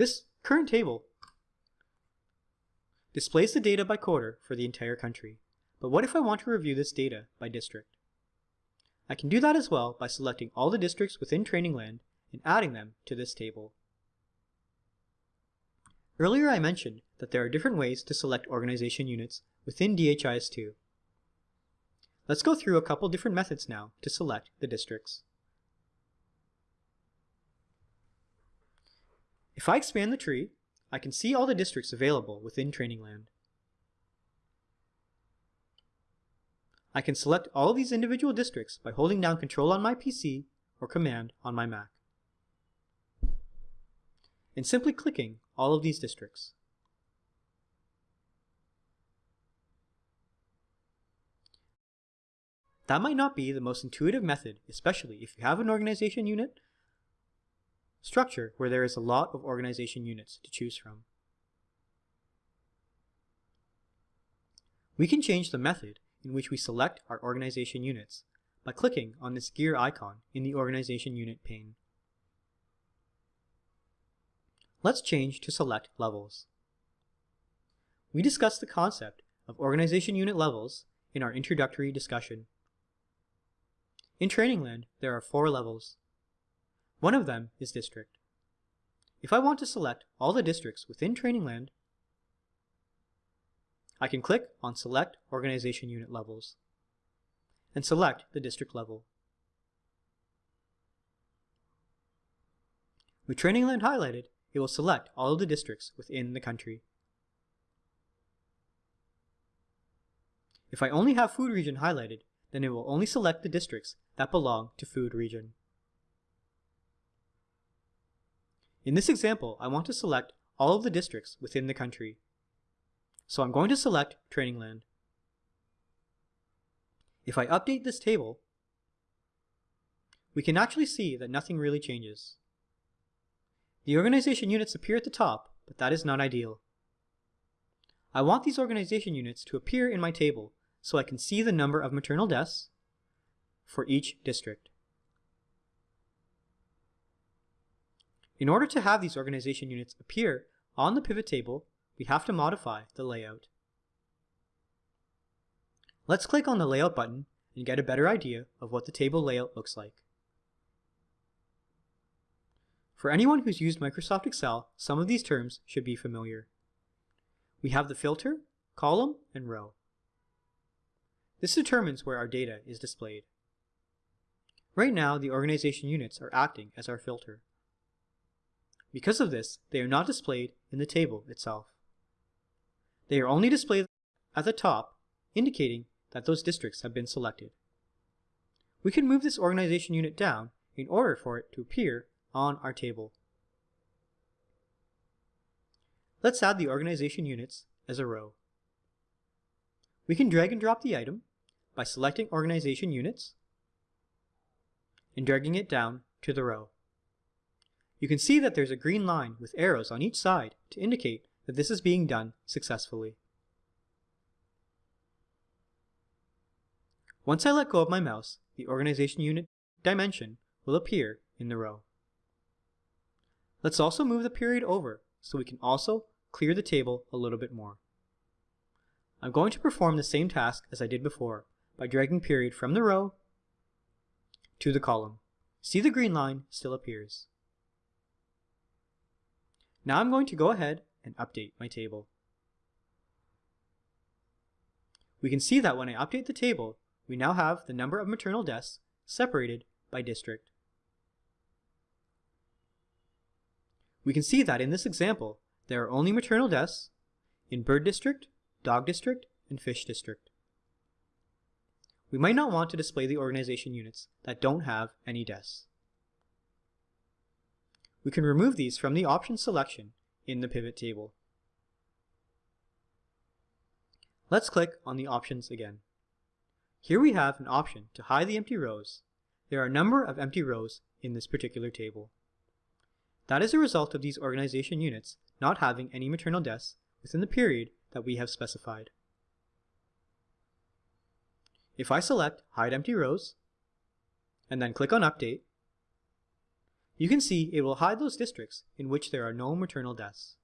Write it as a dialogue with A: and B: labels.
A: This current table displays the data by quarter for the entire country. But what if I want to review this data by district? I can do that as well by selecting all the districts within Trainingland and adding them to this table. Earlier I mentioned that there are different ways to select organization units within DHIS2. Let's go through a couple different methods now to select the districts. If I expand the tree, I can see all the districts available within Trainingland. I can select all of these individual districts by holding down Control on my PC or Command on my Mac. And simply clicking all of these districts. That might not be the most intuitive method, especially if you have an organization unit structure where there is a lot of organization units to choose from. We can change the method in which we select our organization units by clicking on this gear icon in the organization unit pane. Let's change to select levels. We discussed the concept of organization unit levels in our introductory discussion. In Trainingland, there are four levels. One of them is district. If I want to select all the districts within Trainingland, I can click on Select Organization Unit Levels and select the district level. With Trainingland highlighted, it will select all of the districts within the country. If I only have food region highlighted, then it will only select the districts that belong to food region. In this example, I want to select all of the districts within the country. So I'm going to select Trainingland. If I update this table, we can actually see that nothing really changes. The organization units appear at the top, but that is not ideal. I want these organization units to appear in my table so I can see the number of maternal deaths for each district. In order to have these organization units appear on the pivot table, we have to modify the layout. Let's click on the Layout button and get a better idea of what the table layout looks like. For anyone who's used Microsoft Excel, some of these terms should be familiar. We have the filter, column, and row. This determines where our data is displayed. Right now, the organization units are acting as our filter. Because of this, they are not displayed in the table itself. They are only displayed at the top, indicating that those districts have been selected. We can move this organization unit down in order for it to appear on our table. Let's add the organization units as a row. We can drag and drop the item by selecting organization units and dragging it down to the row. You can see that there's a green line with arrows on each side to indicate that this is being done successfully. Once I let go of my mouse, the organization unit dimension will appear in the row. Let's also move the period over so we can also clear the table a little bit more. I'm going to perform the same task as I did before by dragging period from the row to the column. See the green line still appears. Now I'm going to go ahead and update my table. We can see that when I update the table, we now have the number of maternal deaths separated by district. We can see that in this example, there are only maternal deaths in bird district, dog district, and fish district. We might not want to display the organization units that don't have any deaths. We can remove these from the options selection in the pivot table. Let's click on the options again. Here we have an option to hide the empty rows. There are a number of empty rows in this particular table. That is a result of these organization units not having any maternal deaths within the period that we have specified. If I select Hide Empty Rows, and then click on Update, You can see it will hide those districts in which there are no maternal deaths.